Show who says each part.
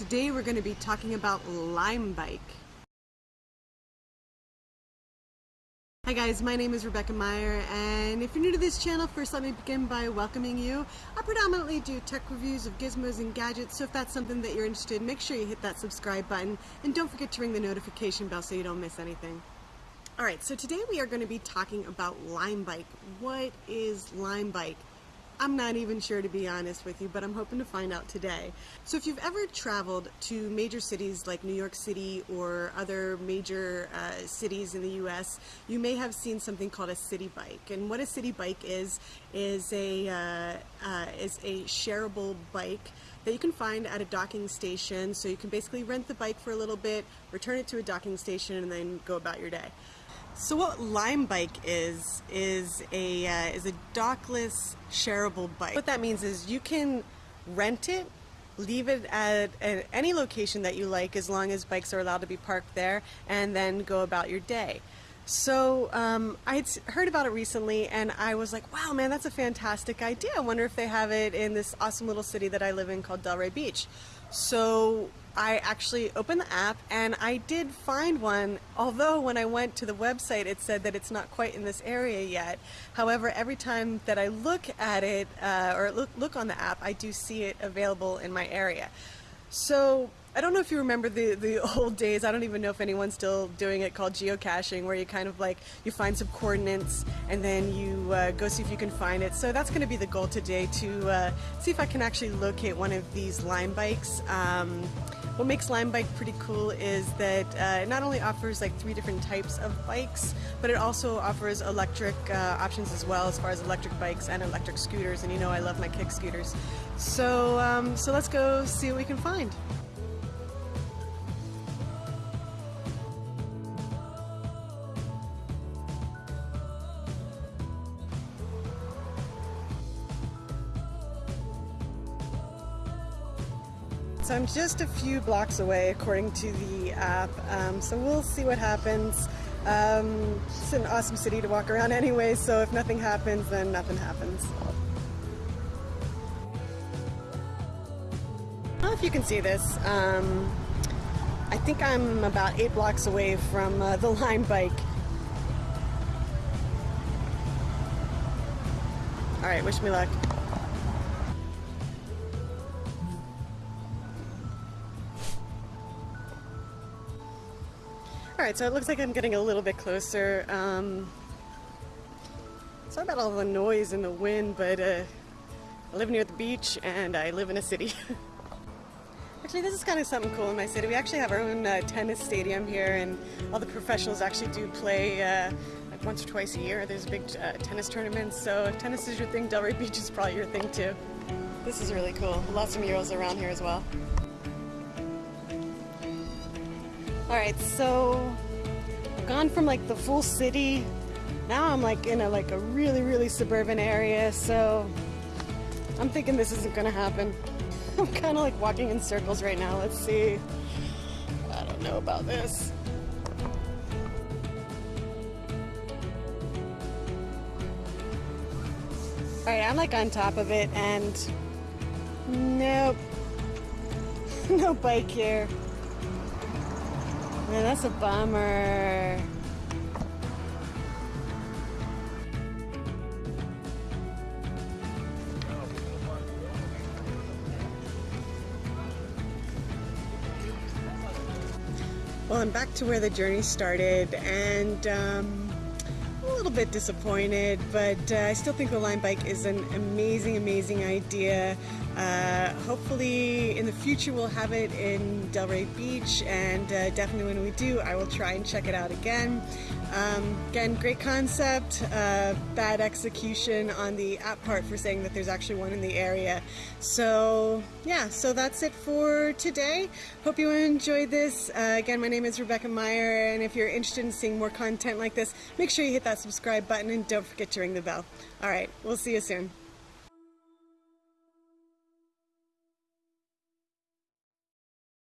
Speaker 1: Today we're going to be talking about Lime Bike. Hi guys, my name is Rebecca Meyer and if you're new to this channel, first let me begin by welcoming you. I predominantly do tech reviews of gizmos and gadgets, so if that's something that you're interested in, make sure you hit that subscribe button and don't forget to ring the notification bell so you don't miss anything. Alright, so today we are going to be talking about Lime Bike. What is Lime Bike? I'm not even sure to be honest with you, but I'm hoping to find out today. So if you've ever traveled to major cities like New York City or other major uh, cities in the US, you may have seen something called a Citi Bike. And what a Citi Bike is, is a, uh, uh, is a shareable bike that you can find at a docking station. So you can basically rent the bike for a little bit, return it to a docking station, and then go about your day. So what Lime Bike is is a uh, is a dockless shareable bike. What that means is you can rent it, leave it at, at any location that you like as long as bikes are allowed to be parked there, and then go about your day. So um, I had heard about it recently, and I was like, "Wow, man, that's a fantastic idea! I wonder if they have it in this awesome little city that I live in called Delray Beach." So I actually opened the app and I did find one, although when I went to the website it said that it's not quite in this area yet. However, every time that I look at it uh, or look, look on the app, I do see it available in my area. So I don't know if you remember the, the old days, I don't even know if anyone's still doing it, called geocaching, where you kind of like, you find some coordinates and then you uh, go see if you can find it. So that's going to be the goal today, to uh, see if I can actually locate one of these Lime bikes. Um, what makes Lime Bike pretty cool is that uh, it not only offers like three different types of bikes, but it also offers electric uh, options as well as far as electric bikes and electric scooters. And you know I love my kick scooters. So, um, so let's go see what we can find. So I'm just a few blocks away according to the app, um, so we'll see what happens. Um, it's an awesome city to walk around anyway, so if nothing happens, then nothing happens. I don't know if you can see this. Um, I think I'm about eight blocks away from uh, the Lime Bike. Alright, wish me luck. Alright, so it looks like I'm getting a little bit closer. Um, sorry about all the noise and the wind, but uh, I live near the beach and I live in a city. actually, this is kind of something cool in my city. We actually have our own uh, tennis stadium here and all the professionals actually do play uh, like once or twice a year. There's big uh, tennis tournaments, so if tennis is your thing, Delray Beach is probably your thing too. This is really cool. Lots of murals around here as well. Alright, so I've gone from like the full city. Now I'm like in a like a really, really suburban area, so I'm thinking this isn't gonna happen. I'm kind of like walking in circles right now. Let's see. I don't know about this. Alright, I'm like on top of it and nope. no bike here. Man, that's a bummer. Well, I'm back to where the journey started, and um, little bit disappointed, but uh, I still think the Lime Bike is an amazing, amazing idea. Uh, hopefully in the future we'll have it in Delray Beach and uh, definitely when we do I will try and check it out again. Um, again, great concept, uh, bad execution on the app part for saying that there's actually one in the area. So yeah, so that's it for today. Hope you enjoyed this. Uh, again, my name is Rebecca Meyer and if you're interested in seeing more content like this, make sure you hit that subscribe button and don't forget to ring the bell. Alright, we'll see you soon.